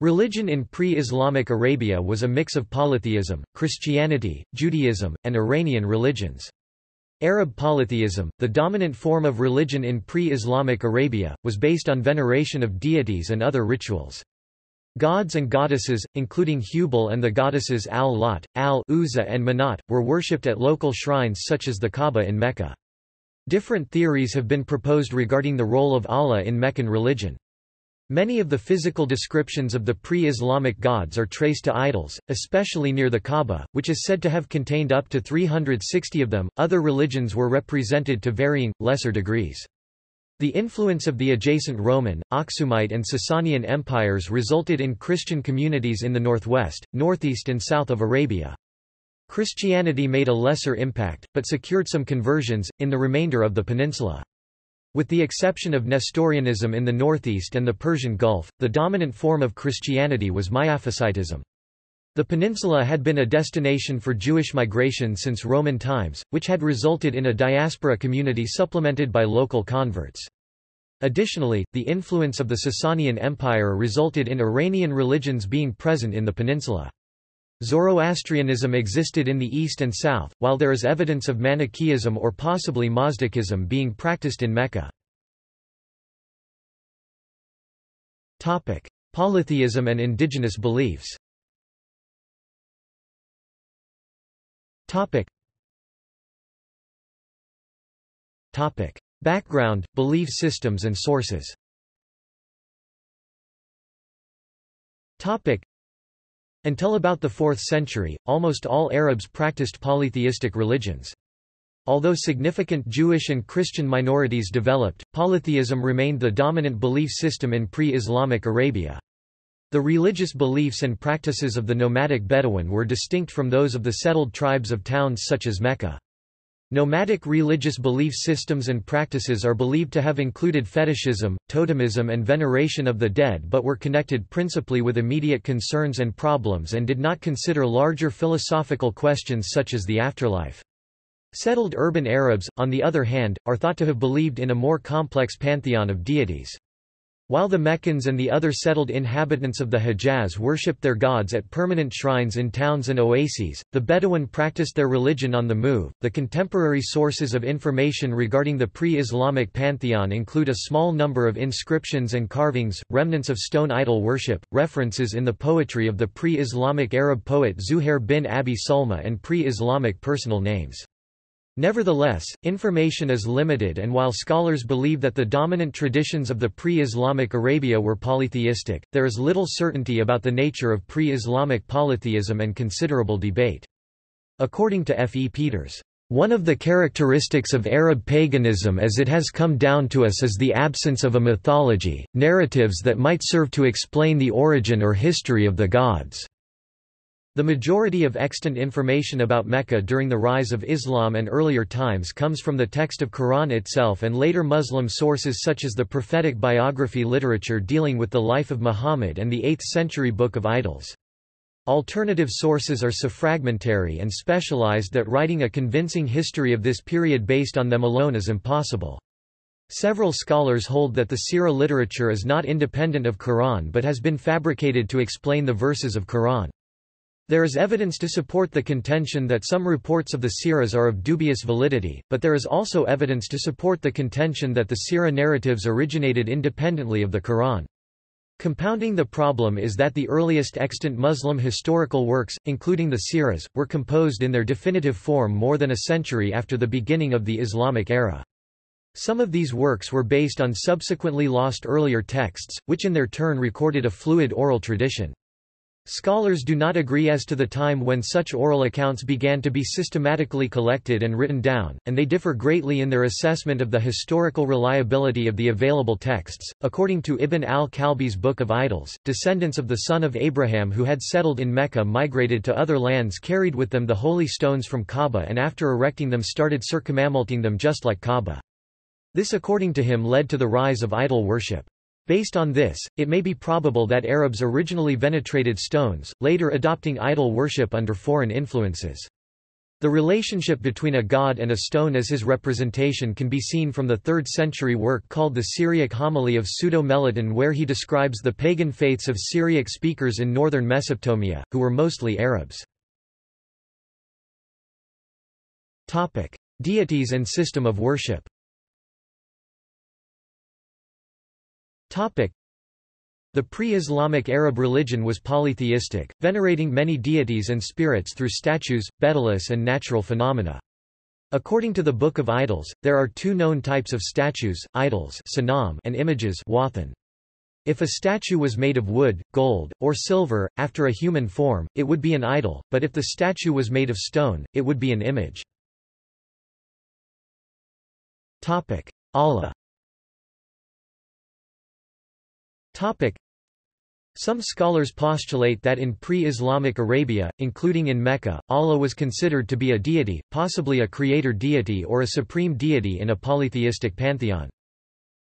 Religion in pre-Islamic Arabia was a mix of polytheism, Christianity, Judaism, and Iranian religions. Arab polytheism, the dominant form of religion in pre-Islamic Arabia, was based on veneration of deities and other rituals. Gods and goddesses, including Hubal and the goddesses Al-Lat, Al-Uzza and Manat, were worshipped at local shrines such as the Kaaba in Mecca. Different theories have been proposed regarding the role of Allah in Meccan religion. Many of the physical descriptions of the pre-Islamic gods are traced to idols, especially near the Kaaba, which is said to have contained up to 360 of them. Other religions were represented to varying, lesser degrees. The influence of the adjacent Roman, Aksumite and Sasanian empires resulted in Christian communities in the northwest, northeast and south of Arabia. Christianity made a lesser impact, but secured some conversions, in the remainder of the peninsula. With the exception of Nestorianism in the northeast and the Persian Gulf, the dominant form of Christianity was Miaphysitism. The peninsula had been a destination for Jewish migration since Roman times, which had resulted in a diaspora community supplemented by local converts. Additionally, the influence of the Sasanian Empire resulted in Iranian religions being present in the peninsula. Zoroastrianism existed in the east and south, while there is evidence of Manichaeism or possibly Mazdakism being practiced in Mecca. Polytheism and indigenous beliefs Background, belief systems and sources until about the 4th century, almost all Arabs practiced polytheistic religions. Although significant Jewish and Christian minorities developed, polytheism remained the dominant belief system in pre-Islamic Arabia. The religious beliefs and practices of the nomadic Bedouin were distinct from those of the settled tribes of towns such as Mecca. Nomadic religious belief systems and practices are believed to have included fetishism, totemism and veneration of the dead but were connected principally with immediate concerns and problems and did not consider larger philosophical questions such as the afterlife. Settled urban Arabs, on the other hand, are thought to have believed in a more complex pantheon of deities. While the Meccans and the other settled inhabitants of the Hejaz worshipped their gods at permanent shrines in towns and oases, the Bedouin practiced their religion on the move. The contemporary sources of information regarding the pre-Islamic pantheon include a small number of inscriptions and carvings, remnants of stone idol worship, references in the poetry of the pre-Islamic Arab poet Zuhair bin Abi Sulma and pre-Islamic personal names. Nevertheless, information is limited and while scholars believe that the dominant traditions of the pre-Islamic Arabia were polytheistic, there is little certainty about the nature of pre-Islamic polytheism and considerable debate. According to F. E. Peters, one of the characteristics of Arab paganism as it has come down to us is the absence of a mythology, narratives that might serve to explain the origin or history of the gods. The majority of extant information about Mecca during the rise of Islam and earlier times comes from the text of Quran itself and later Muslim sources such as the prophetic biography literature dealing with the life of Muhammad and the 8th century Book of Idols. Alternative sources are so fragmentary and specialized that writing a convincing history of this period based on them alone is impossible. Several scholars hold that the Sira literature is not independent of Quran but has been fabricated to explain the verses of Quran. There is evidence to support the contention that some reports of the Siras are of dubious validity, but there is also evidence to support the contention that the Sira narratives originated independently of the Quran. Compounding the problem is that the earliest extant Muslim historical works, including the Siras, were composed in their definitive form more than a century after the beginning of the Islamic era. Some of these works were based on subsequently lost earlier texts, which in their turn recorded a fluid oral tradition. Scholars do not agree as to the time when such oral accounts began to be systematically collected and written down, and they differ greatly in their assessment of the historical reliability of the available texts. According to Ibn al-Kalbi's Book of Idols, descendants of the son of Abraham who had settled in Mecca migrated to other lands carried with them the holy stones from Kaaba and after erecting them started circumambulating them just like Kaaba. This according to him led to the rise of idol worship. Based on this, it may be probable that Arabs originally venerated stones, later adopting idol worship under foreign influences. The relationship between a god and a stone as his representation can be seen from the 3rd century work called the Syriac Homily of Pseudo-Meliton where he describes the pagan faiths of Syriac speakers in northern Mesopotamia, who were mostly Arabs. Deities and system of worship. Topic: the pre-Islamic Arab religion was polytheistic, venerating many deities and spirits through statues, betelgeuse and natural phenomena. According to the Book of Idols, there are two known types of statues, idols and images If a statue was made of wood, gold, or silver, after a human form, it would be an idol, but if the statue was made of stone, it would be an image. Allah Topic. Some scholars postulate that in pre-Islamic Arabia, including in Mecca, Allah was considered to be a deity, possibly a creator deity or a supreme deity in a polytheistic pantheon.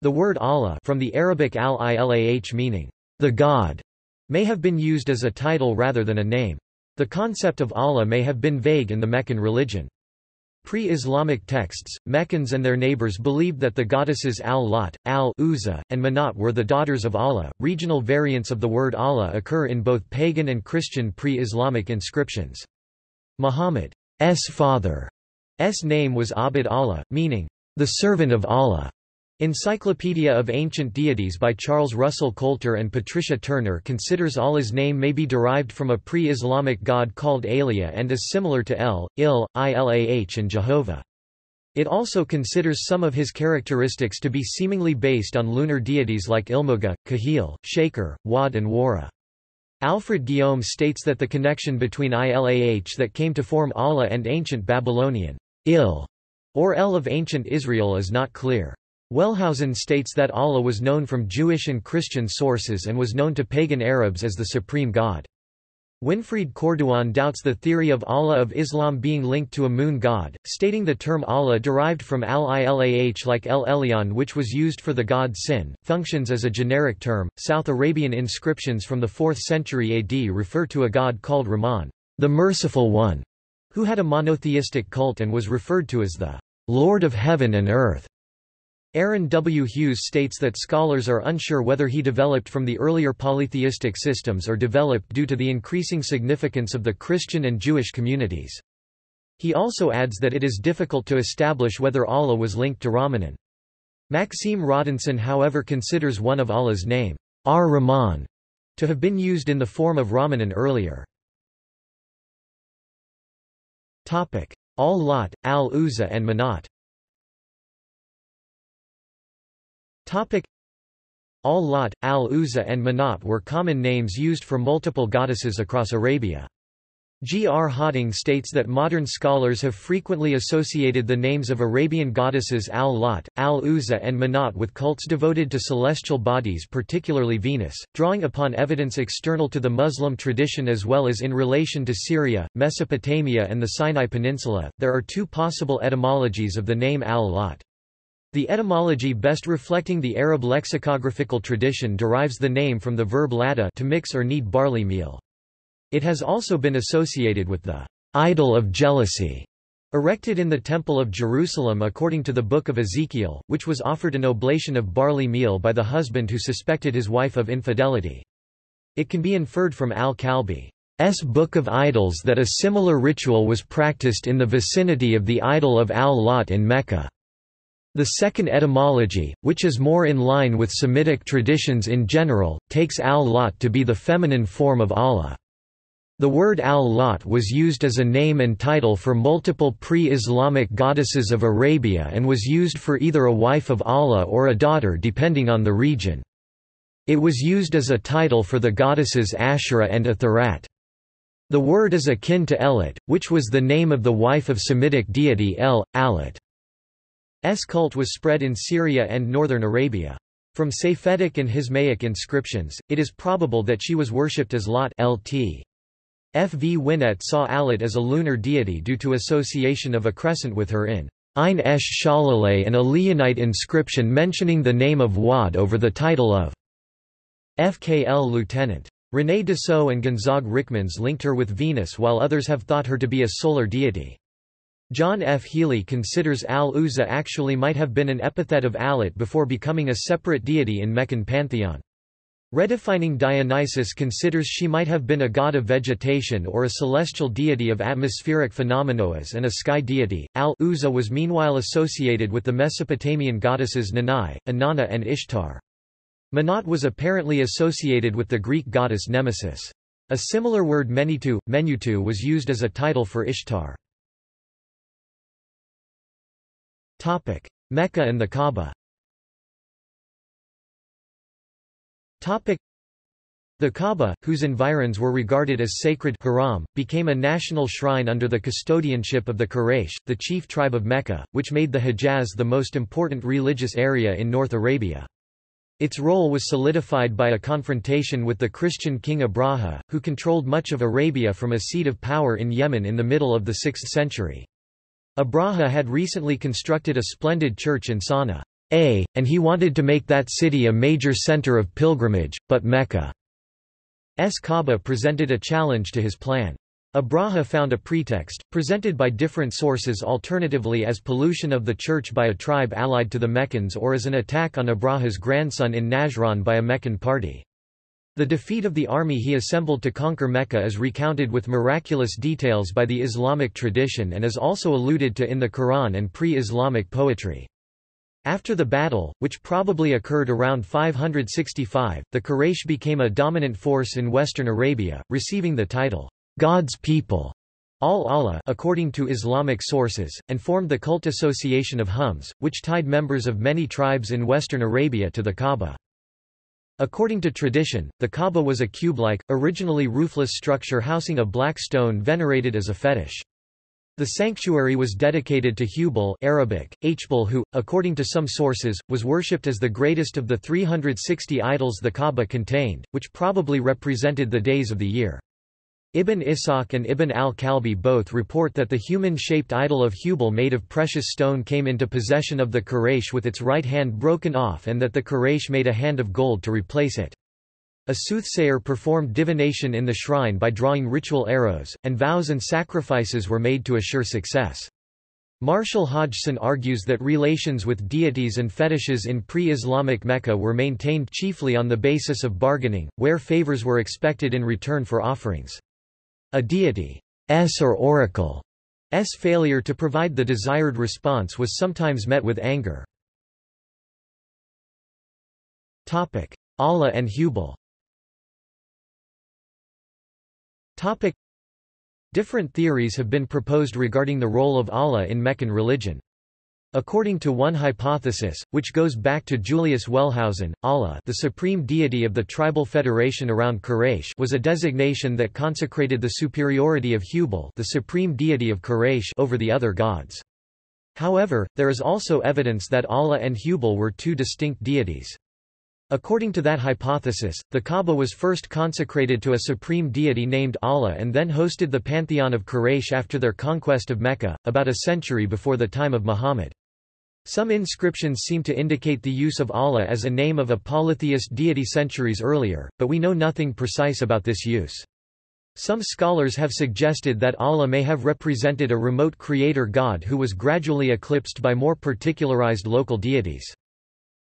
The word Allah from the Arabic al-ilah meaning, the God, may have been used as a title rather than a name. The concept of Allah may have been vague in the Meccan religion. Pre-Islamic texts, Meccans and their neighbors believed that the goddesses Al-Lat, Al-Uzza, and Manat were the daughters of Allah. Regional variants of the word Allah occur in both pagan and Christian pre-Islamic inscriptions. Muhammad's father's name was Abd Allah, meaning, the servant of Allah. Encyclopedia of Ancient Deities by Charles Russell Coulter and Patricia Turner considers Allah's name may be derived from a pre-Islamic god called Alia and is similar to El, Il, Ilah and Jehovah. It also considers some of his characteristics to be seemingly based on lunar deities like Ilmuga, Kahil, Shaker, Wad and Wara. Alfred Guillaume states that the connection between Ilah that came to form Allah and ancient Babylonian Il or El of ancient Israel is not clear. Wellhausen states that Allah was known from Jewish and Christian sources and was known to pagan Arabs as the supreme god. Winfried Corduan doubts the theory of Allah of Islam being linked to a moon god, stating the term Allah derived from al-ilah like El Elyon which was used for the god Sin, functions as a generic term. South Arabian inscriptions from the 4th century AD refer to a god called Rahman, the Merciful One, who had a monotheistic cult and was referred to as the Lord of Heaven and Earth. Aaron W. Hughes states that scholars are unsure whether he developed from the earlier polytheistic systems or developed due to the increasing significance of the Christian and Jewish communities. He also adds that it is difficult to establish whether Allah was linked to Rahmanan. Maxime Rodinson however considers one of Allah's name, Ar-Rahman, to have been used in the form of Rahmanan earlier. Al-Lat, Al-Uzza and Manat Al-Lat, Al-Uzza and Manat were common names used for multiple goddesses across Arabia. G. R. Hawting states that modern scholars have frequently associated the names of Arabian goddesses Al-Lat, Al-Uzza and Manat with cults devoted to celestial bodies particularly Venus, drawing upon evidence external to the Muslim tradition as well as in relation to Syria, Mesopotamia and the Sinai Peninsula. There are two possible etymologies of the name Al-Lat. The etymology best reflecting the Arab lexicographical tradition derives the name from the verb lada to mix or knead barley meal. It has also been associated with the idol of jealousy erected in the Temple of Jerusalem according to the Book of Ezekiel, which was offered an oblation of barley meal by the husband who suspected his wife of infidelity. It can be inferred from al-Kalbi's Book of Idols that a similar ritual was practiced in the vicinity of the idol of al-Lat in Mecca. The second etymology, which is more in line with Semitic traditions in general, takes al-Lat to be the feminine form of Allah. The word al-Lat was used as a name and title for multiple pre-Islamic goddesses of Arabia and was used for either a wife of Allah or a daughter depending on the region. It was used as a title for the goddesses Asherah and Athirat. The word is akin to Elat, which was the name of the wife of Semitic deity El, Alat. S cult was spread in Syria and northern Arabia. From Safaitic and Hismaic inscriptions, it is probable that she was worshipped as Lot Lt. F. V. Winnett saw Alat as a lunar deity due to association of a crescent with her in Ein Esh Shalaleh and a Lihyanite inscription mentioning the name of Wad over the title of FKL Lieutenant. René Dussaud and Gonzague Ryckmans linked her with Venus while others have thought her to be a solar deity. John F. Healey considers Al-Uzza actually might have been an epithet of Alat before becoming a separate deity in Meccan pantheon. Redefining Dionysus considers she might have been a god of vegetation or a celestial deity of atmospheric phenomena and a sky deity. Al-Uzza was meanwhile associated with the Mesopotamian goddesses Nanai, Inanna and Ishtar. Manat was apparently associated with the Greek goddess Nemesis. A similar word Menitu, Menutu was used as a title for Ishtar. Topic: Mecca and the Kaaba. Topic: The Kaaba, whose environs were regarded as sacred haram, became a national shrine under the custodianship of the Quraysh, the chief tribe of Mecca, which made the Hejaz the most important religious area in North Arabia. Its role was solidified by a confrontation with the Christian king Abraha, who controlled much of Arabia from a seat of power in Yemen in the middle of the 6th century. Abraha had recently constructed a splendid church in Sana'a, and he wanted to make that city a major center of pilgrimage, but Mecca's Kaaba presented a challenge to his plan. Abraha found a pretext, presented by different sources alternatively as pollution of the church by a tribe allied to the Meccans or as an attack on Abraha's grandson in Najran by a Meccan party. The defeat of the army he assembled to conquer Mecca is recounted with miraculous details by the Islamic tradition and is also alluded to in the Quran and pre-Islamic poetry. After the battle, which probably occurred around 565, the Quraysh became a dominant force in western Arabia, receiving the title, God's people, al-Allah according to Islamic sources, and formed the cult association of Hums, which tied members of many tribes in western Arabia to the Kaaba. According to tradition, the Kaaba was a cube-like, originally roofless structure housing a black stone venerated as a fetish. The sanctuary was dedicated to Hubal Arabic, Hbal who, according to some sources, was worshipped as the greatest of the 360 idols the Kaaba contained, which probably represented the days of the year. Ibn Ishaq and Ibn al-Kalbi both report that the human-shaped idol of Hubal made of precious stone came into possession of the Quraysh with its right hand broken off and that the Quraysh made a hand of gold to replace it. A soothsayer performed divination in the shrine by drawing ritual arrows, and vows and sacrifices were made to assure success. Marshall Hodgson argues that relations with deities and fetishes in pre-Islamic Mecca were maintained chiefly on the basis of bargaining, where favors were expected in return for offerings. A deity's or oracle's failure to provide the desired response was sometimes met with anger. Allah and Hubal Different theories have been proposed regarding the role of Allah in Meccan religion. According to one hypothesis, which goes back to Julius Wellhausen, Allah the supreme deity of the tribal federation around Quraysh was a designation that consecrated the superiority of Hubal the supreme deity of Quraysh over the other gods. However, there is also evidence that Allah and Hubal were two distinct deities. According to that hypothesis, the Kaaba was first consecrated to a supreme deity named Allah and then hosted the pantheon of Quraysh after their conquest of Mecca, about a century before the time of Muhammad. Some inscriptions seem to indicate the use of Allah as a name of a polytheist deity centuries earlier, but we know nothing precise about this use. Some scholars have suggested that Allah may have represented a remote creator god who was gradually eclipsed by more particularized local deities.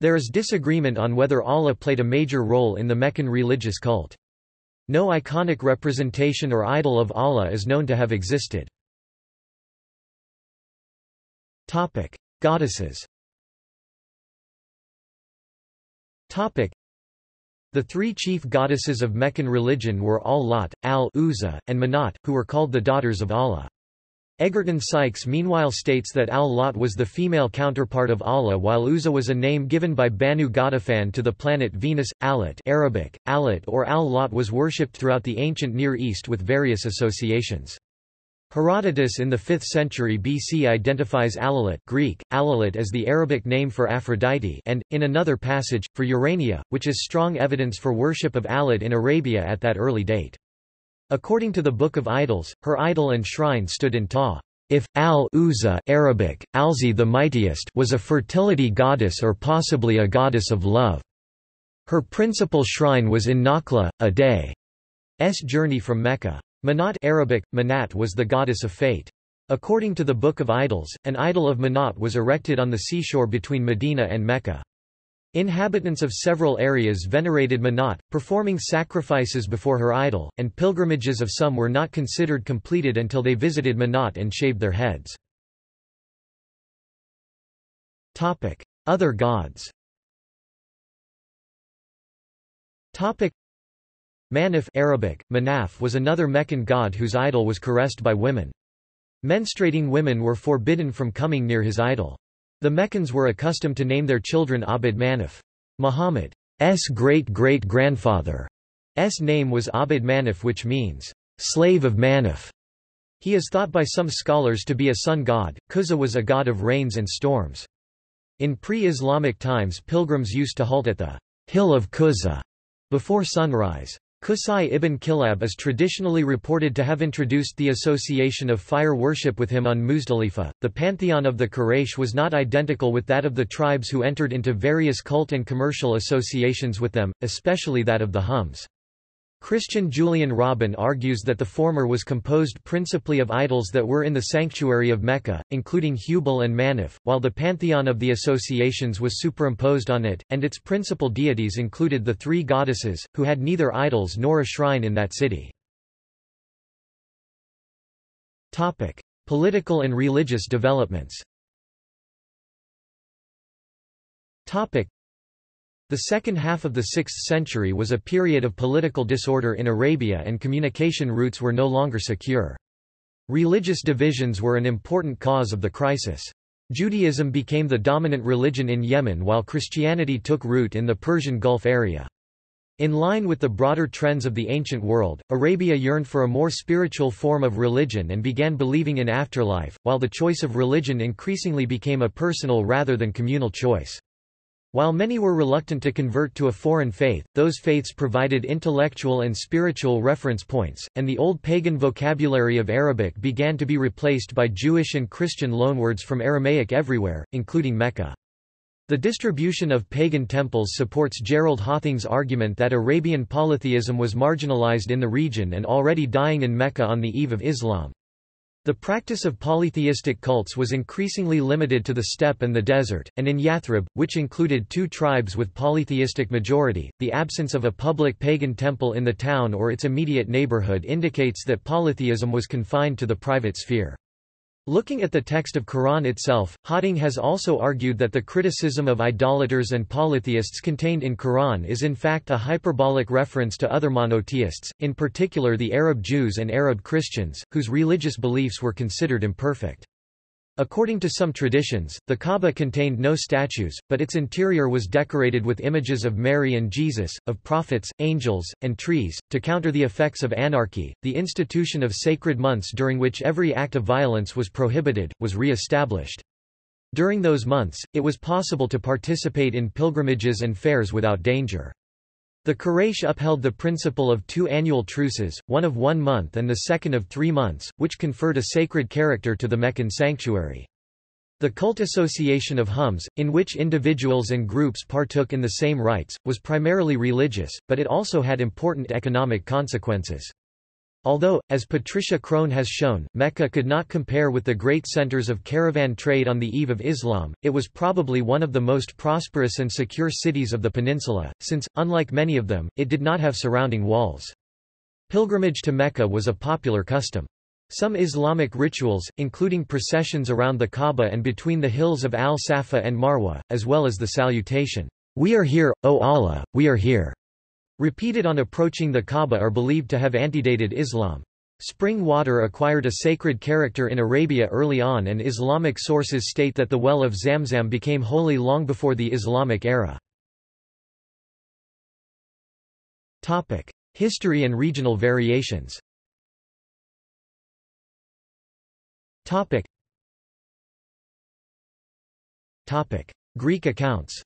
There is disagreement on whether Allah played a major role in the Meccan religious cult. No iconic representation or idol of Allah is known to have existed. Topic. Goddesses Topic. The three chief goddesses of Meccan religion were Al-Lat, Al-Uzza, and Manat, who were called the daughters of Allah. Egerton Sykes meanwhile states that Al-Lat was the female counterpart of Allah while Uzza was a name given by Banu Ghatafan to the planet Venus. Alat Arabic, Alat or Al-Lat was worshipped throughout the ancient Near East with various associations. Herodotus in the 5th century BC identifies Alalat Greek, Alalat as the Arabic name for Aphrodite and, in another passage, for Urania, which is strong evidence for worship of Alat in Arabia at that early date. According to the Book of Idols, her idol and shrine stood in Ta. If al-Uzza Arabic, Alzi the mightiest was a fertility goddess or possibly a goddess of love. Her principal shrine was in Nakhla, a day's journey from Mecca. Manat Arabic, Manat was the goddess of fate. According to the Book of Idols, an idol of Manat was erected on the seashore between Medina and Mecca. Inhabitants of several areas venerated Manat, performing sacrifices before her idol, and pilgrimages of some were not considered completed until they visited Manat and shaved their heads. Other gods Manaf Arabic, Manaf was another Meccan god whose idol was caressed by women. Menstruating women were forbidden from coming near his idol. The Meccans were accustomed to name their children Abd Manaf. Muhammad's great-great-grandfather's name was Abd Manaf which means, slave of Manaf. He is thought by some scholars to be a sun god. Kuza was a god of rains and storms. In pre-Islamic times pilgrims used to halt at the hill of Kuza before sunrise. Qusay ibn Kilab is traditionally reported to have introduced the association of fire worship with him on Muzdalifa. The pantheon of the Quraysh was not identical with that of the tribes who entered into various cult and commercial associations with them, especially that of the Hums. Christian Julien Robin argues that the former was composed principally of idols that were in the sanctuary of Mecca, including Hubal and Manaf, while the pantheon of the associations was superimposed on it, and its principal deities included the three goddesses, who had neither idols nor a shrine in that city. Topic. Political and religious developments the second half of the 6th century was a period of political disorder in Arabia and communication routes were no longer secure. Religious divisions were an important cause of the crisis. Judaism became the dominant religion in Yemen while Christianity took root in the Persian Gulf area. In line with the broader trends of the ancient world, Arabia yearned for a more spiritual form of religion and began believing in afterlife, while the choice of religion increasingly became a personal rather than communal choice. While many were reluctant to convert to a foreign faith, those faiths provided intellectual and spiritual reference points, and the old pagan vocabulary of Arabic began to be replaced by Jewish and Christian loanwords from Aramaic everywhere, including Mecca. The distribution of pagan temples supports Gerald Hawting's argument that Arabian polytheism was marginalized in the region and already dying in Mecca on the eve of Islam. The practice of polytheistic cults was increasingly limited to the steppe and the desert, and in Yathrib, which included two tribes with polytheistic majority, the absence of a public pagan temple in the town or its immediate neighborhood indicates that polytheism was confined to the private sphere. Looking at the text of Quran itself, Hawting has also argued that the criticism of idolaters and polytheists contained in Quran is in fact a hyperbolic reference to other monotheists, in particular the Arab Jews and Arab Christians, whose religious beliefs were considered imperfect. According to some traditions, the Kaaba contained no statues, but its interior was decorated with images of Mary and Jesus, of prophets, angels, and trees. To counter the effects of anarchy, the institution of sacred months during which every act of violence was prohibited, was re-established. During those months, it was possible to participate in pilgrimages and fairs without danger. The Quraysh upheld the principle of two annual truces, one of one month and the second of three months, which conferred a sacred character to the Meccan sanctuary. The cult association of Hums, in which individuals and groups partook in the same rites, was primarily religious, but it also had important economic consequences. Although, as Patricia Crone has shown, Mecca could not compare with the great centers of caravan trade on the eve of Islam, it was probably one of the most prosperous and secure cities of the peninsula, since, unlike many of them, it did not have surrounding walls. Pilgrimage to Mecca was a popular custom. Some Islamic rituals, including processions around the Kaaba and between the hills of Al-Safa and Marwa, as well as the salutation, We are here, O Allah, we are here, Repeated on approaching the Kaaba are believed to have antedated Islam. Spring water acquired a sacred character in Arabia early on and Islamic sources state that the well of Zamzam became holy long before the Islamic era. History and regional variations. Greek accounts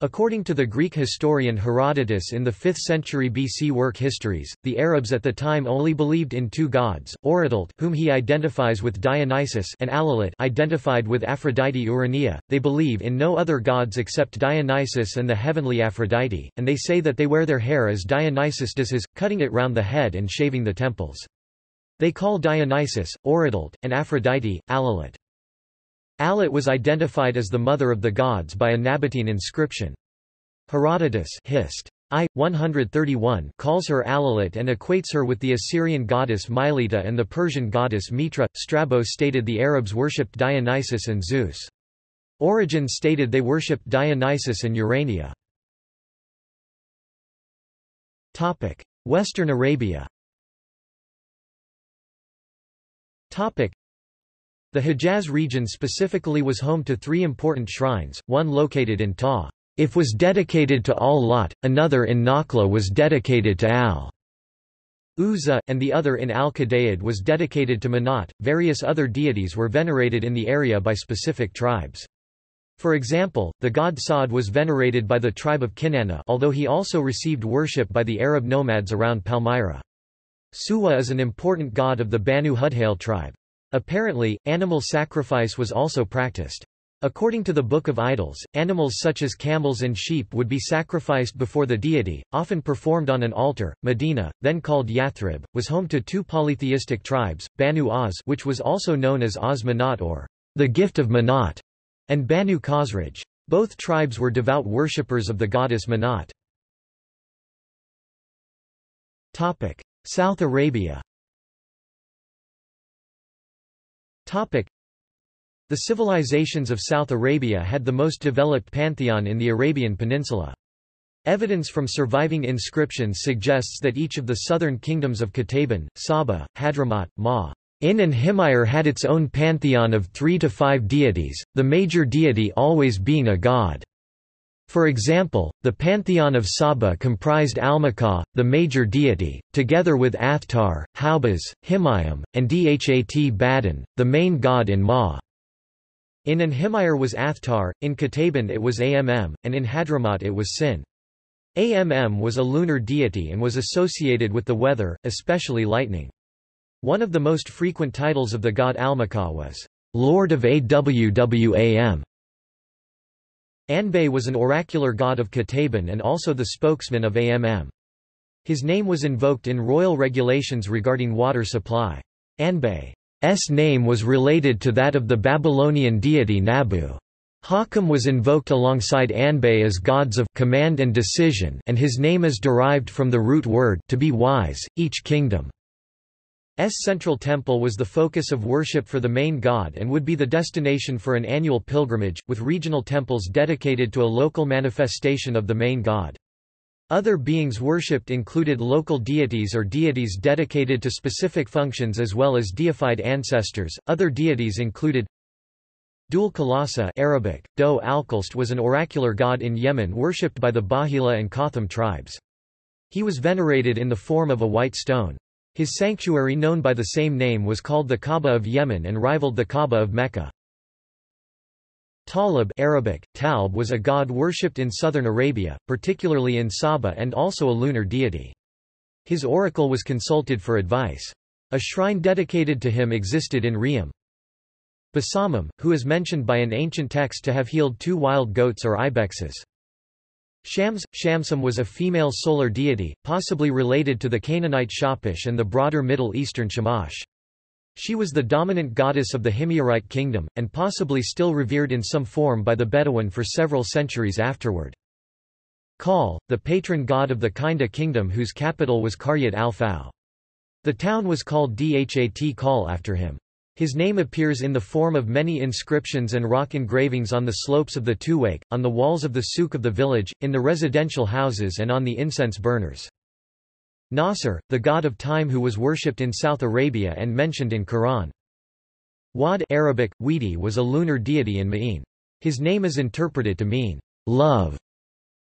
According to the Greek historian Herodotus in the 5th century BC work Histories, the Arabs at the time only believed in two gods, Orotalt whom he identifies with Dionysus and Alalat identified with Aphrodite Urania. They believe in no other gods except Dionysus and the heavenly Aphrodite, and they say that they wear their hair as Dionysus does his, cutting it round the head and shaving the temples. They call Dionysus, Orotalt, and Aphrodite, Alalat. Alat was identified as the mother of the gods by a Nabatean inscription. Herodotus Hist. I. 131 calls her Alalat and equates her with the Assyrian goddess Mylitta and the Persian goddess Mitra. Strabo stated the Arabs worshipped Dionysus and Zeus. Origen stated they worshipped Dionysus and Urania. Western Arabia the Hejaz region specifically was home to three important shrines, one located in Ta. If was dedicated to Al-Lat, another in Nakhla was dedicated to Al. Uzza, and the other in Al-Qadaid was dedicated to Manat. Various other deities were venerated in the area by specific tribes. For example, the god Sa'd was venerated by the tribe of Kinana although he also received worship by the Arab nomads around Palmyra. Suwa is an important god of the Banu Hudhayl tribe. Apparently, animal sacrifice was also practiced. According to the Book of Idols, animals such as camels and sheep would be sacrificed before the deity, often performed on an altar. Medina, then called Yathrib, was home to two polytheistic tribes, Banu Aws which was also known as Aws Manat or the gift of Manat, and Banu Khazraj. Both tribes were devout worshippers of the goddess Manat. South Arabia The civilizations of South Arabia had the most developed pantheon in the Arabian Peninsula. Evidence from surviving inscriptions suggests that each of the southern kingdoms of Qataban, Saba, Hadramaut, Ma, in and Himyar had its own pantheon of three to five deities, the major deity always being a god. For example, the pantheon of Saba comprised Almakah, the major deity, together with Athtar, Haubaz, Himayam, and Dhat Badin, the main god in Ma. In an Himyar was Athtar, in Qataban it was Amm, and in Hadramaut it was Sin. Amm was a lunar deity and was associated with the weather, especially lightning. One of the most frequent titles of the god Almakah was, Lord of Awwam. Anbay was an oracular god of Qataban and also the spokesman of Amm. His name was invoked in royal regulations regarding water supply. Anbay's name was related to that of the Babylonian deity Nabu. Hakam was invoked alongside Anbay as gods of command and decision and his name is derived from the root word to be wise, each kingdom. S central temple was the focus of worship for the main god and would be the destination for an annual pilgrimage, with regional temples dedicated to a local manifestation of the main god. Other beings worshipped included local deities or deities dedicated to specific functions as well as deified ancestors. Other deities included Dhul Khalasa Arabic, Do Alkalst was an oracular god in Yemen worshipped by the Bahila and Kotham tribes. He was venerated in the form of a white stone. His sanctuary known by the same name was called the Kaaba of Yemen and rivaled the Kaaba of Mecca. Talib Arabic, Talb was a god worshipped in southern Arabia, particularly in Saba and also a lunar deity. His oracle was consulted for advice. A shrine dedicated to him existed in Riyam. Basamam, who is mentioned by an ancient text to have healed two wild goats or ibexes. Shams, Shamsum was a female solar deity, possibly related to the Canaanite Shapish and the broader Middle Eastern Shamash. She was the dominant goddess of the Himyarite kingdom, and possibly still revered in some form by the Bedouin for several centuries afterward. Kal, the patron god of the Kinda kingdom whose capital was Qaryat al-Fau. The town was called Dhat Kal after him. His name appears in the form of many inscriptions and rock engravings on the slopes of the Tuwaiq, on the walls of the souk of the village, in the residential houses and on the incense burners. Nasr, the god of time who was worshipped in South Arabia and mentioned in Quran. Wad Arabic, Widi was a lunar deity in Ma'in. His name is interpreted to mean, love.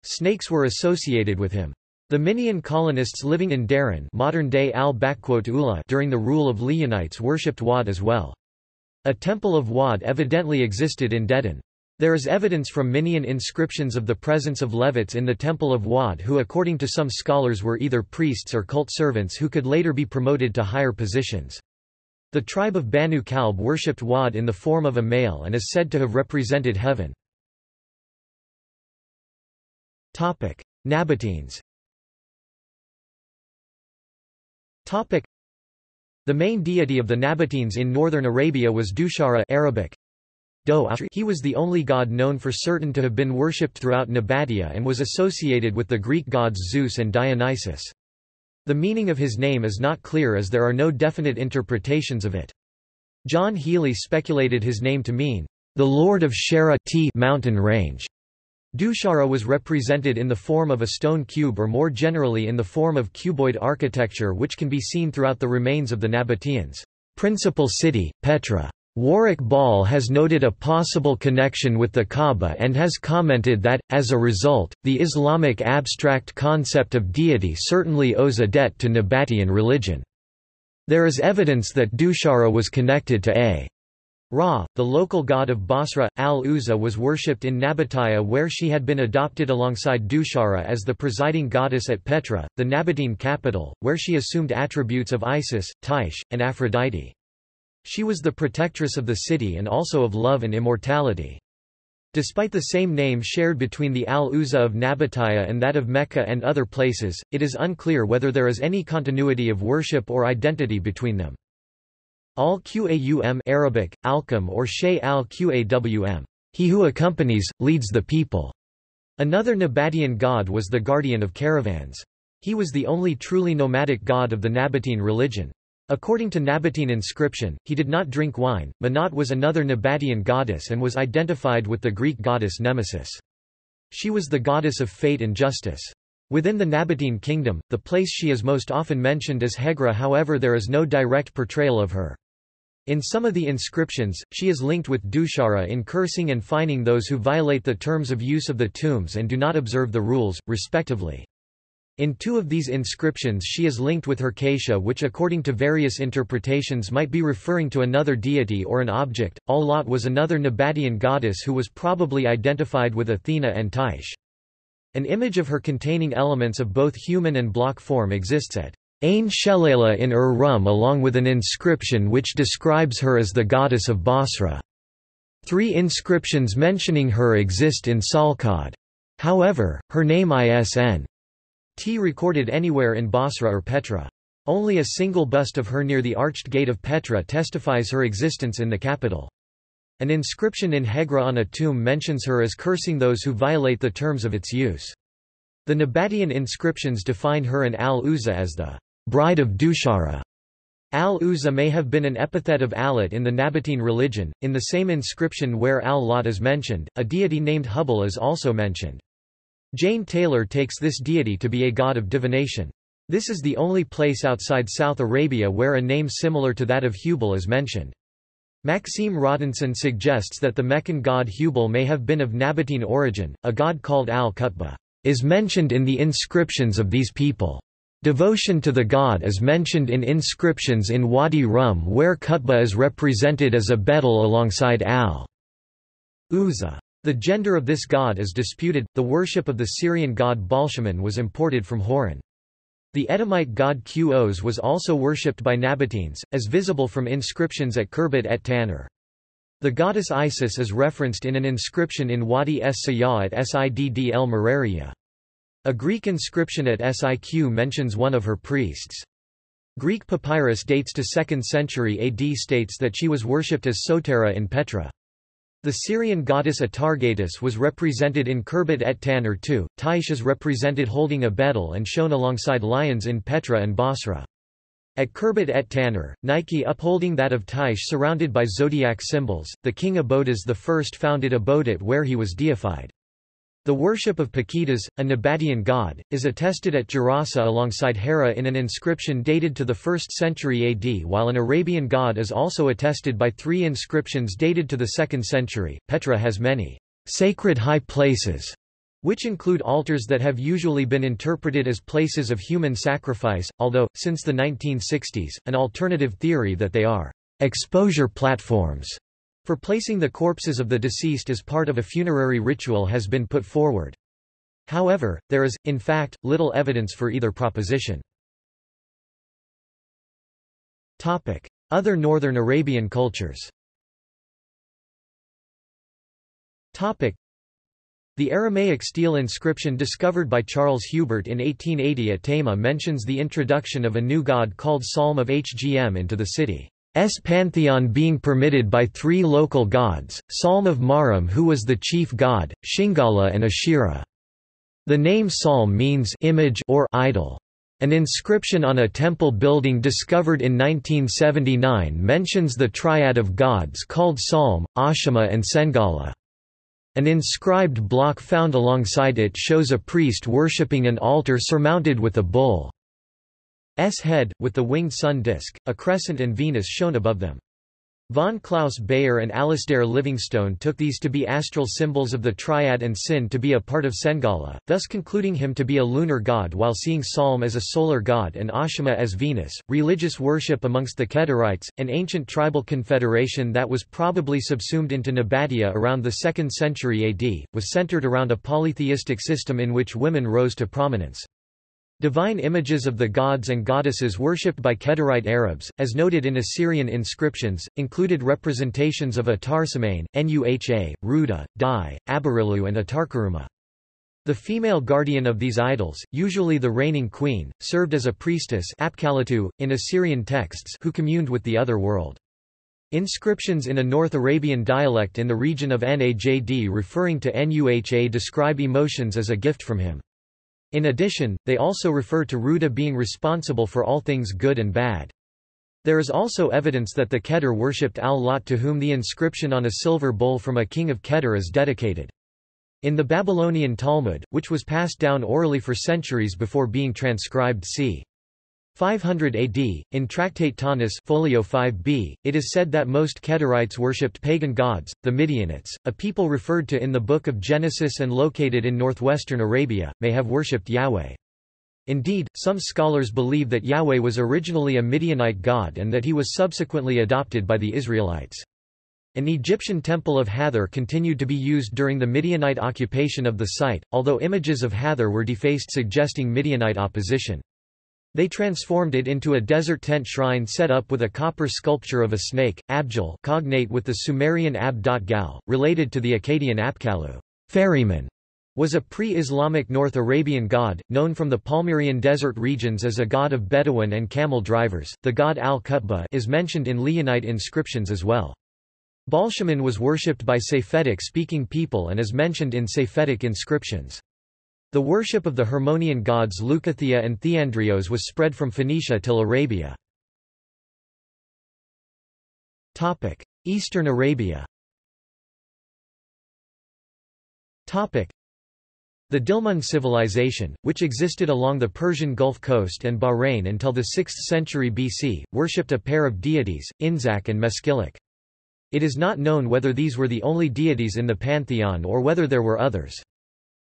Snakes were associated with him. The Minaean colonists living in Dedan modern-day al during the rule of Lihyanites worshipped Wad as well. A temple of Wad evidently existed in Dedan. There is evidence from Minaean inscriptions of the presence of Levites in the Temple of Wad who according to some scholars were either priests or cult servants who could later be promoted to higher positions. The tribe of Banu Kalb worshipped Wad in the form of a male and is said to have represented heaven. Nabateans The main deity of the Nabateans in northern Arabia was Dushara Arabic, he was the only god known for certain to have been worshipped throughout Nabatea and was associated with the Greek gods Zeus and Dionysus. The meaning of his name is not clear as there are no definite interpretations of it. John Healey speculated his name to mean, the Lord of Shara T mountain range. Dushara was represented in the form of a stone cube or more generally in the form of cuboid architecture which can be seen throughout the remains of the Nabateans' principal city, Petra. Warwick Ball has noted a possible connection with the Kaaba and has commented that, as a result, the Islamic abstract concept of deity certainly owes a debt to Nabatean religion. There is evidence that Dushara was connected to a Ra, the local god of Basra, al-Uzza was worshipped in Nabatea where she had been adopted alongside Dushara as the presiding goddess at Petra, the Nabatean capital, where she assumed attributes of Isis, Tyche, and Aphrodite. She was the protectress of the city and also of love and immortality. Despite the same name shared between the Al-Uzza of Nabatea and that of Mecca and other places, it is unclear whether there is any continuity of worship or identity between them. Al-Qaum Arabic, Alqam or Shay al-Qawm. He who accompanies, leads the people. Another Nabatean god was the guardian of caravans. He was the only truly nomadic god of the Nabatean religion. According to Nabatean inscription, he did not drink wine. Manat was another Nabatean goddess and was identified with the Greek goddess Nemesis. She was the goddess of fate and justice. Within the Nabatean kingdom, the place she is most often mentioned is Hegra however there is no direct portrayal of her. In some of the inscriptions, she is linked with Dushara in cursing and fining those who violate the terms of use of the tombs and do not observe the rules, respectively. In two of these inscriptions she is linked with Herkatia which according to various interpretations might be referring to another deity or an object. Al-Lat was another Nabatean goddess who was probably identified with Athena and Tyche. An image of her containing elements of both human and block form exists at Ain Shelala in Ur-Rum along with an inscription which describes her as the goddess of Basra. Three inscriptions mentioning her exist in Salkad. However, her name ISN T recorded anywhere in Basra or Petra. Only a single bust of her near the arched gate of Petra testifies her existence in the capital. An inscription in Hegra on a tomb mentions her as cursing those who violate the terms of its use. The Nabatean inscriptions define her and al-Uzza as the bride of Dushara. Al-Uzza may have been an epithet of Alat in the Nabatean religion. In the same inscription where al-Lat is mentioned, a deity named Hubal is also mentioned. Jane Taylor takes this deity to be a god of divination. This is the only place outside South Arabia where a name similar to that of Hubal is mentioned. Maxime Rodinson suggests that the Meccan god Hubal may have been of Nabatean origin. A god called Al-Qutba is mentioned in the inscriptions of these people. Devotion to the god is mentioned in inscriptions in Wadi Rum where Qutba is represented as a betel alongside Al-Uzza. The gender of this god is disputed. The worship of the Syrian god Baalshamin was imported from Hauran. The Edomite god Qos was also worshipped by Nabateans, as visible from inscriptions at Khirbet et Tanur. The goddess Isis is referenced in an inscription in Wadi es Sayyah at Sidd el Mararia. A Greek inscription at Siq mentions one of her priests. Greek papyrus dates to 2nd century AD states that she was worshipped as Sotera in Petra. The Syrian goddess Atargatis was represented in Khirbet et Tanur too. Tyche is represented holding a betel and shown alongside lions in Petra and Basra. At Khirbet et Tanur, Nike upholding that of Tyche surrounded by zodiac symbols, the king Abodas I founded Abodat where he was deified. The worship of Pakitas, a Nabatean god, is attested at Gerasa alongside Hera in an inscription dated to the 1st century AD while an Arabian god is also attested by three inscriptions dated to the 2nd century. Petra has many sacred high places, which include altars that have usually been interpreted as places of human sacrifice, although, since the 1960s, an alternative theory that they are exposure platforms for placing the corpses of the deceased as part of a funerary ritual has been put forward. However, there is, in fact, little evidence for either proposition. Other northern Arabian cultures the Aramaic stele inscription discovered by Charles Huber in 1880 at Tayma mentions the introduction of a new god called Salm of Hgm into the city's pantheon being permitted by three local gods, Salm of Maram who was the chief god, Shingala and Ashira. The name Salm means image or idol. An inscription on a temple building discovered in 1979 mentions the triad of gods called Salm, Ashima and Sengala. An inscribed block found alongside it shows a priest worshipping an altar surmounted with a bull's head, with the winged sun disk, a crescent and Venus shown above them. Von Klaus Beyer and Alasdair Livingstone took these to be astral symbols of the Triad and Sin to be a part of Sengala, thus concluding him to be a lunar god while seeing Salm as a solar god and Ashima as Venus. Religious worship amongst the Kedarites, an ancient tribal confederation that was probably subsumed into Nabatea around the 2nd century AD, was centered around a polytheistic system in which women rose to prominence. Divine images of the gods and goddesses worshipped by Kedarite Arabs, as noted in Assyrian inscriptions, included representations of Atarsamain, Nuha, Ruda, Dai, Abirillu and Atarquruma. The female guardian of these idols, usually the reigning queen, served as a priestess in Assyrian texts who communed with the other world. Inscriptions in a North Arabian dialect in the region of Najd referring to Nuha describe emotions as a gift from him. In addition, they also refer to Ruda being responsible for all things good and bad. There is also evidence that the Kedar worshipped Al-Lat to whom the inscription on a silver bowl from a king of Kedar is dedicated. In the Babylonian Talmud, which was passed down orally for centuries before being transcribed c. 500 AD, in Tractate Ta'anit folio 5b, it is said that most Kedarites worshipped pagan gods, the Midianites, a people referred to in the Book of Genesis and located in northwestern Arabia, may have worshipped Yahweh. Indeed, some scholars believe that Yahweh was originally a Midianite god and that he was subsequently adopted by the Israelites. An Egyptian temple of Hathor continued to be used during the Midianite occupation of the site, although images of Hathor were defaced suggesting Midianite opposition. They transformed it into a desert tent shrine set up with a copper sculpture of a snake, Abjal cognate with the Sumerian Ab.gal, related to the Akkadian Apkallu ferryman, was a pre-Islamic North Arabian god, known from the Palmyrene desert regions as a god of Bedouin and camel drivers. The god Al-Qutba is mentioned in Lihyanite inscriptions as well. Baalshamin was worshipped by Safaitic-speaking people and is mentioned in Safaitic inscriptions. The worship of the Hermonian gods Leucothea and Theandrios was spread from Phoenicia till Arabia. Eastern Arabia the Dilmun civilization, which existed along the Persian Gulf coast and Bahrain until the 6th century BC, worshipped a pair of deities, Inzak and Meskilak. It is not known whether these were the only deities in the pantheon or whether there were others.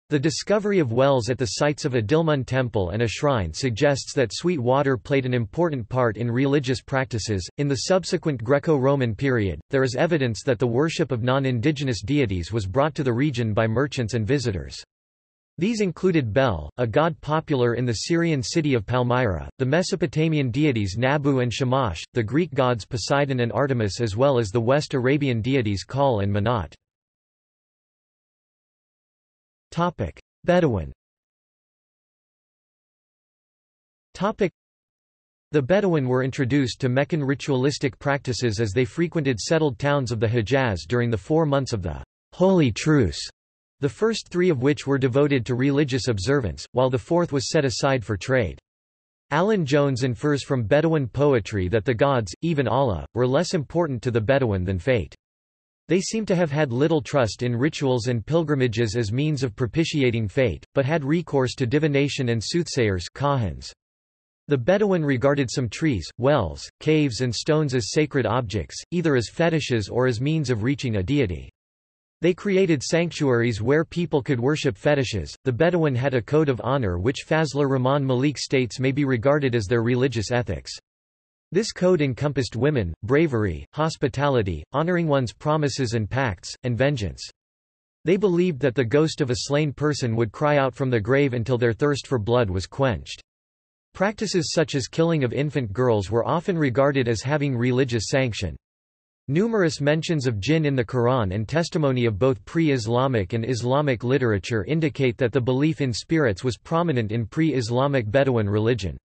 The discovery of wells at the sites of a Dilmun temple and a shrine suggests that sweet water played an important part in religious practices. In the subsequent Greco Roman period, there is evidence that the worship of non indigenous deities was brought to the region by merchants and visitors. These included Bel, a god popular in the Syrian city of Palmyra, the Mesopotamian deities Nabu and Shamash, the Greek gods Poseidon and Artemis, as well as the West Arabian deities Kahl and Manat. Topic: Bedouin. Topic: The Bedouin were introduced to Meccan ritualistic practices as they frequented settled towns of the Hejaz during the four months of the Holy Truce, the first three of which were devoted to religious observance, while the fourth was set aside for trade. Alan Jones infers from Bedouin poetry that the gods, even Allah, were less important to the Bedouin than fate. They seem to have had little trust in rituals and pilgrimages as means of propitiating fate, but had recourse to divination and soothsayers kahins. The Bedouin regarded some trees, wells, caves and stones as sacred objects, either as fetishes or as means of reaching a deity. They created sanctuaries where people could worship fetishes. The Bedouin had a code of honor which Fazlur Rahman Malik states may be regarded as their religious ethics. This code encompassed women, bravery, hospitality, honoring one's promises and pacts, and vengeance. They believed that the ghost of a slain person would cry out from the grave until their thirst for blood was quenched. Practices such as killing of infant girls were often regarded as having religious sanction. Numerous mentions of jinn in the Quran and testimony of both pre-Islamic and Islamic literature indicate that the belief in spirits was prominent in pre-Islamic Bedouin religion.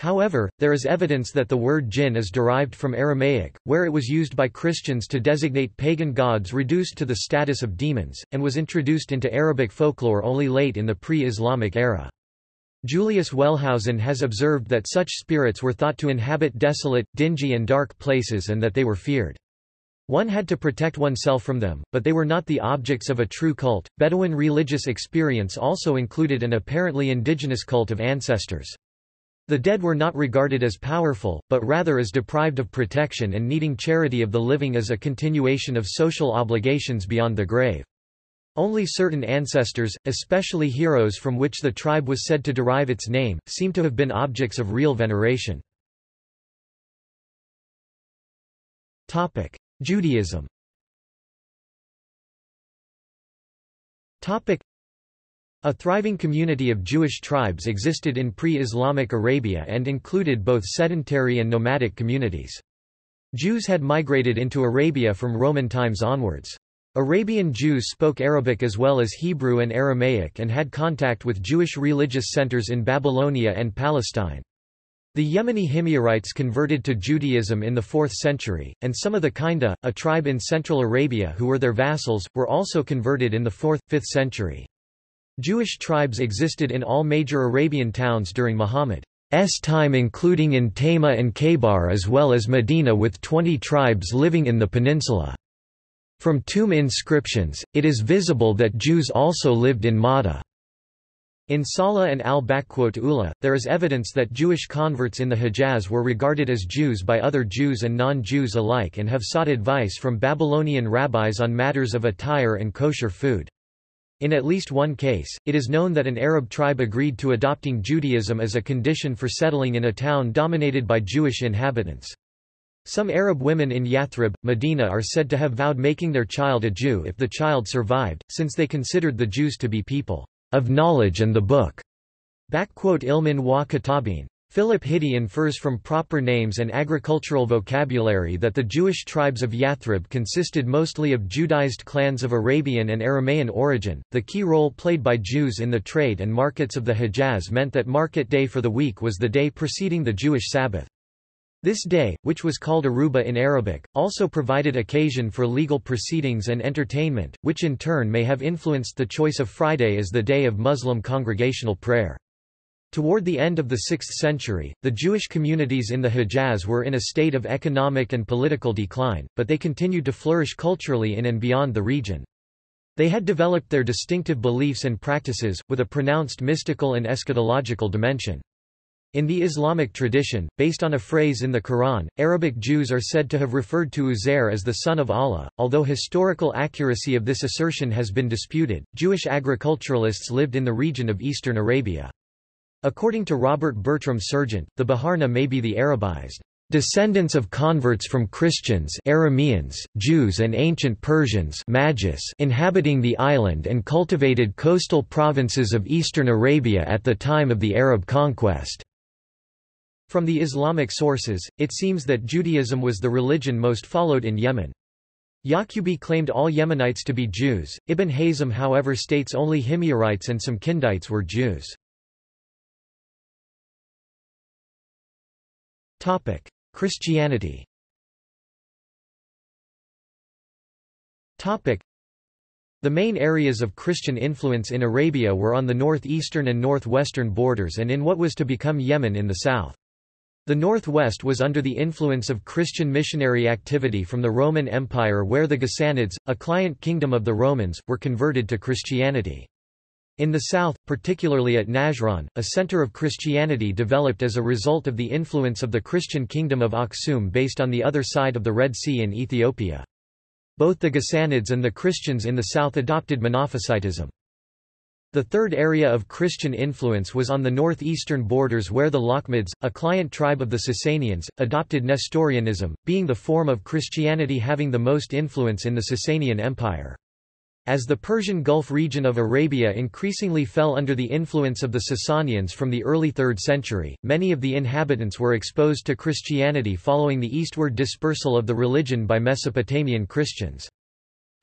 However, there is evidence that the word jinn is derived from Aramaic, where it was used by Christians to designate pagan gods reduced to the status of demons, and was introduced into Arabic folklore only late in the pre-Islamic era. Julius Wellhausen has observed that such spirits were thought to inhabit desolate, dingy and dark places and that they were feared. One had to protect oneself from them, but they were not the objects of a true cult. Bedouin religious experience also included an apparently indigenous cult of ancestors. The dead were not regarded as powerful, but rather as deprived of protection and needing charity of the living as a continuation of social obligations beyond the grave. Only certain ancestors, especially heroes from which the tribe was said to derive its name, seem to have been objects of real veneration. Judaism a thriving community of Jewish tribes existed in pre-Islamic Arabia and included both sedentary and nomadic communities. Jews had migrated into Arabia from Roman times onwards. Arabian Jews spoke Arabic as well as Hebrew and Aramaic and had contact with Jewish religious centers in Babylonia and Palestine. The Yemeni Himyarites converted to Judaism in the 4th century, and some of the Kinda, a tribe in central Arabia who were their vassals, were also converted in the 4th, 5th century. Jewish tribes existed in all major Arabian towns during Muhammad's time including in Tayma and Khaybar as well as Medina with 20 tribes living in the peninsula. From tomb inscriptions, it is visible that Jews also lived in Mada. In Salah and al-Ula, there is evidence that Jewish converts in the Hejaz were regarded as Jews by other Jews and non-Jews alike and have sought advice from Babylonian rabbis on matters of attire and kosher food. In at least one case, it is known that an Arab tribe agreed to adopting Judaism as a condition for settling in a town dominated by Jewish inhabitants. Some Arab women in Yathrib, Medina are said to have vowed making their child a Jew if the child survived, since they considered the Jews to be people of knowledge and the book. Ilmin wa katabin. Philip Hitti infers from proper names and agricultural vocabulary that the Jewish tribes of Yathrib consisted mostly of Judaized clans of Arabian and Aramaean origin. The key role played by Jews in the trade and markets of the Hejaz meant that market day for the week was the day preceding the Jewish Sabbath. This day, which was called Aruba in Arabic, also provided occasion for legal proceedings and entertainment, which in turn may have influenced the choice of Friday as the day of Muslim congregational prayer. Toward the end of the 6th century, the Jewish communities in the Hejaz were in a state of economic and political decline, but they continued to flourish culturally in and beyond the region. They had developed their distinctive beliefs and practices, with a pronounced mystical and eschatological dimension. In the Islamic tradition, based on a phrase in the Quran, Arabic Jews are said to have referred to Uzair as the son of Allah. Although historical accuracy of this assertion has been disputed, Jewish agriculturalists lived in the region of eastern Arabia. According to Robert Bertram Serjeant, the Baharna may be the Arabized descendants of converts from Christians Arameans, Jews and ancient Persians Magis inhabiting the island and cultivated coastal provinces of eastern Arabia at the time of the Arab conquest. From the Islamic sources, it seems that Judaism was the religion most followed in Yemen. Yaqubi claimed all Yemenites to be Jews, Ibn Hazm however states only Himyarites and some Kindites were Jews. Topic: Christianity. Topic: The main areas of Christian influence in Arabia were on the northeastern and northwestern borders and in what was to become Yemen in the south. The northwest was under the influence of Christian missionary activity from the Roman Empire where the Ghassanids, a client kingdom of the Romans, were converted to Christianity. In the south, particularly at Najran, a center of Christianity developed as a result of the influence of the Christian kingdom of Aksum based on the other side of the Red Sea in Ethiopia. Both the Ghassanids and the Christians in the south adopted Monophysitism. The third area of Christian influence was on the northeastern borders where the Lakhmids, a client tribe of the Sasanians, adopted Nestorianism, being the form of Christianity having the most influence in the Sasanian Empire. As the Persian Gulf region of Arabia increasingly fell under the influence of the Sasanians from the early 3rd century, many of the inhabitants were exposed to Christianity following the eastward dispersal of the religion by Mesopotamian Christians.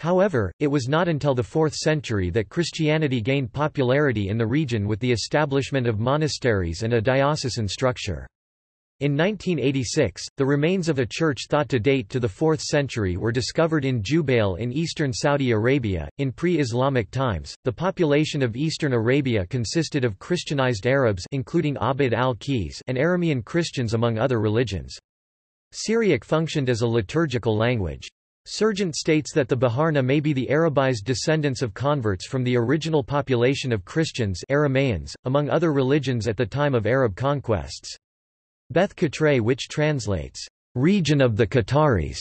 However, it was not until the 4th century that Christianity gained popularity in the region with the establishment of monasteries and a diocesan structure. In 1986, the remains of a church thought to date to the 4th century were discovered in Jubail in eastern Saudi Arabia. In pre-Islamic times, the population of eastern Arabia consisted of Christianized Arabs including Abd al-Qays and Aramean Christians among other religions. Syriac functioned as a liturgical language. Serjeant states that the Baharna may be the Arabized descendants of converts from the original population of Christians Aramaeans, among other religions at the time of Arab conquests. Beth Qatraye which translates, region of the Qataris,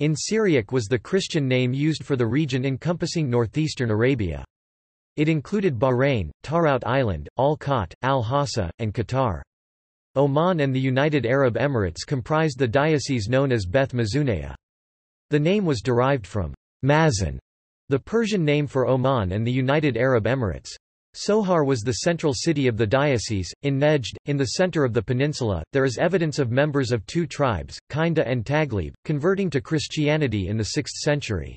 in Syriac was the Christian name used for the region encompassing northeastern Arabia. It included Bahrain, Tarout Island, Al-Khatt, Al-Hassa, and Qatar. Oman and the United Arab Emirates comprised the diocese known as Beth Mazunaya. The name was derived from Mazun, the Persian name for Oman and the United Arab Emirates. Sohar was the central city of the diocese. In Nejd, in the center of the peninsula, there is evidence of members of two tribes, Kinda and Taglib, converting to Christianity in the 6th century.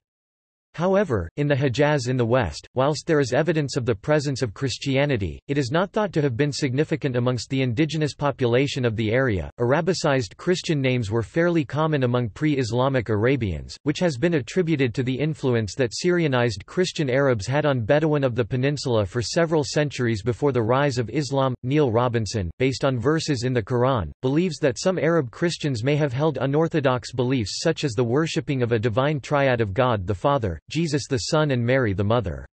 However, in the Hejaz in the west, whilst there is evidence of the presence of Christianity, it is not thought to have been significant amongst the indigenous population of the area. Arabicized Christian names were fairly common among pre-Islamic Arabians, which has been attributed to the influence that Syrianized Christian Arabs had on Bedouin of the peninsula for several centuries before the rise of Islam. Neil Robinson, based on verses in the Quran, believes that some Arab Christians may have held unorthodox beliefs such as the worshipping of a divine triad of God the Father, Jesus the Son and Mary the Mother.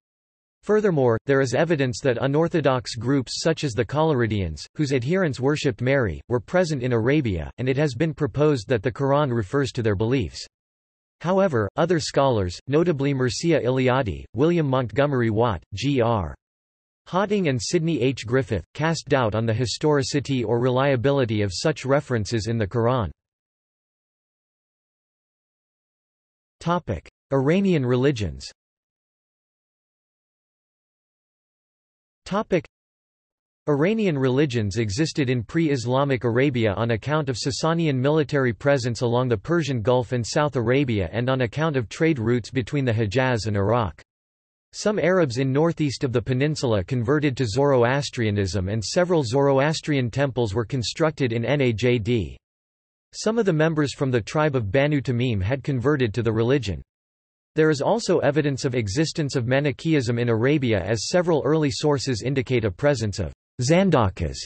Furthermore, there is evidence that unorthodox groups such as the Collyridians, whose adherents worshipped Mary, were present in Arabia, and it has been proposed that the Quran refers to their beliefs. However, other scholars, notably Mircea Eliade, William Montgomery Watt, G.R. Hawting and Sidney H. Griffith, cast doubt on the historicity or reliability of such references in the Quran. Topic. Iranian religions Topic. Iranian religions existed in pre-Islamic Arabia on account of Sasanian military presence along the Persian Gulf and South Arabia and on account of trade routes between the Hejaz and Iraq. Some Arabs in northeast of the peninsula converted to Zoroastrianism and several Zoroastrian temples were constructed in Najd. Some of the members from the tribe of Banu Tamim had converted to the religion. There is also evidence of existence of Manichaeism in Arabia as several early sources indicate a presence of Zandakas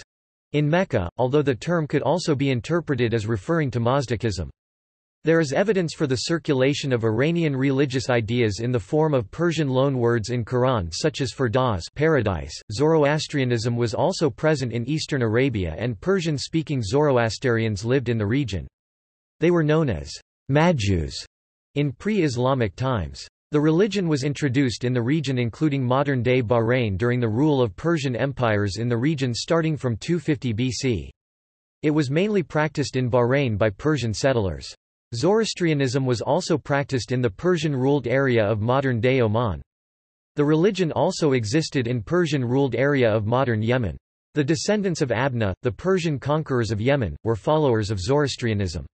in Mecca, although the term could also be interpreted as referring to Mazdakism. There is evidence for the circulation of Iranian religious ideas in the form of Persian loanwords in Quran such as Firdaus paradise. Zoroastrianism was also present in eastern Arabia and Persian-speaking Zoroastrians lived in the region. They were known as Majus in pre-Islamic times. The religion was introduced in the region including modern-day Bahrain during the rule of Persian empires in the region starting from 250 BC. It was mainly practiced in Bahrain by Persian settlers. Zoroastrianism was also practiced in the Persian-ruled area of modern-day Oman. The religion also existed in Persian-ruled area of modern Yemen. The descendants of Abna, the Persian conquerors of Yemen, were followers of Zoroastrianism.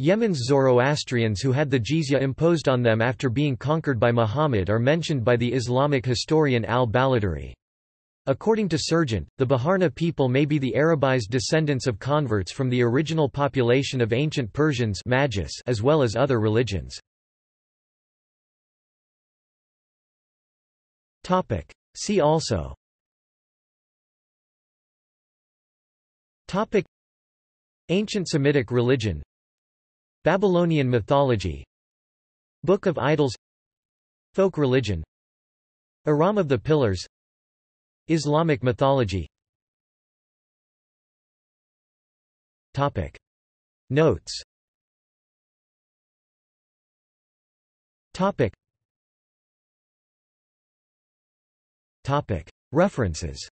Yemen's Zoroastrians who had the jizya imposed on them after being conquered by Muhammad are mentioned by the Islamic historian al-Baladhuri. According to Serjeant, the Baharna people may be the Arabized descendants of converts from the original population of ancient Persians as well as other religions. See also Ancient Semitic religion Babylonian mythology Book of Idols Folk religion Iram of the Pillars Islamic mythology Topic. Notes Topic. Topic. References